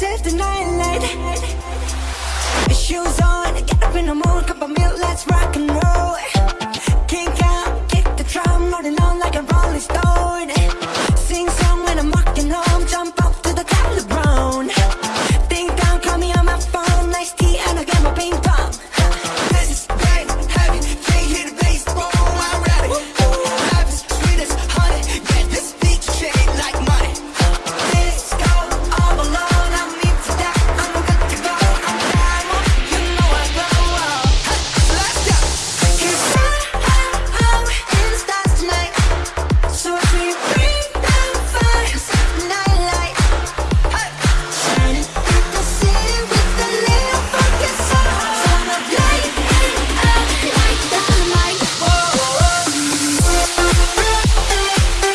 the night light Shoes on, get up in the mood, cup of milk, let's rock and roll.